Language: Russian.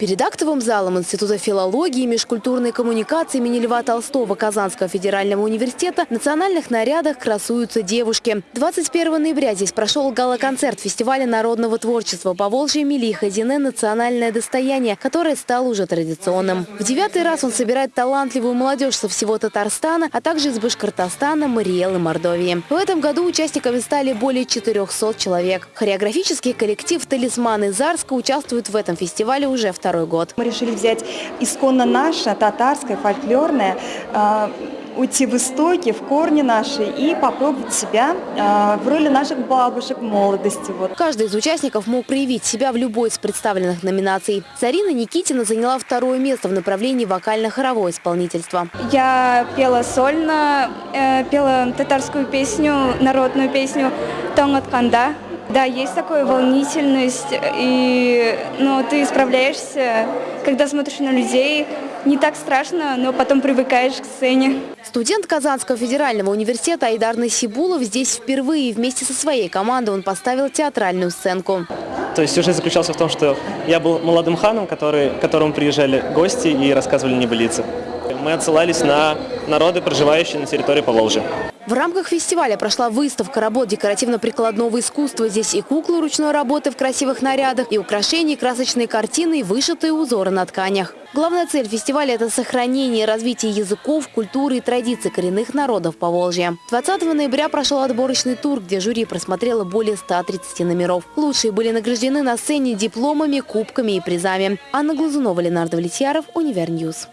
Перед актовым залом Института филологии и межкультурной коммуникации имени Льва Толстого Казанского федерального университета в национальных нарядах красуются девушки. 21 ноября здесь прошел гала-концерт фестиваля народного творчества по Волжье Мили Хазине «Национальное достояние», которое стало уже традиционным. В девятый раз он собирает талантливую молодежь со всего Татарстана, а также из Башкортостана, Мариэл и Мордовии. В этом году участниками стали более 400 человек. Хореографический коллектив «Талисманы Зарска» участвует в этом фестивале уже второй второй год. Мы решили взять исконно наше, татарское, фольклорное, э, уйти в истоки, в корни наши и попробовать себя э, в роли наших бабушек молодости. Вот. Каждый из участников мог проявить себя в любой из представленных номинаций. Зарина Никитина заняла второе место в направлении вокально-хоровое исполнительство. Я пела сольно, э, пела татарскую песню, народную песню «Тонгат Канда». Да, есть такая волнительность, и ну, ты справляешься, когда смотришь на людей. Не так страшно, но потом привыкаешь к сцене. Студент Казанского федерального университета Айдар Насибулов здесь впервые вместе со своей командой он поставил театральную сценку. То есть сюжет заключался в том, что я был молодым ханом, который, к которому приезжали гости и рассказывали небылицы. Мы отсылались на народы, проживающие на территории Поволжья. В рамках фестиваля прошла выставка работ декоративно-прикладного искусства. Здесь и куклы ручной работы в красивых нарядах, и украшения, и красочные картины, и вышитые узоры на тканях. Главная цель фестиваля – это сохранение и развитие языков, культуры и традиций коренных народов Поволжья. 20 ноября прошел отборочный тур, где жюри просмотрело более 130 номеров. Лучшие были награждены на сцене дипломами, кубками и призами. Анна Глазунова, Ленар Давлетьяров, Univer News.